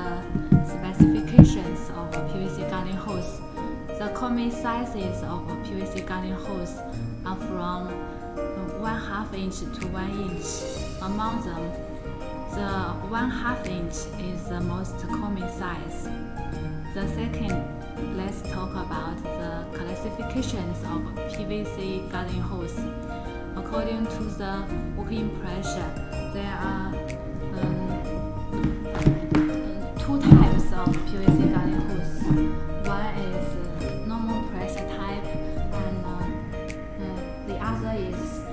the specifications of PVC garden hose. The common sizes of PVC garden hose are from one half inch to one inch. Among them, the one half inch is the most common size. The second, let's talk about the classifications of PVC garden hose. According to the working pressure, of PVC garden hose. One is normal pressure type, and uh, uh, the other is.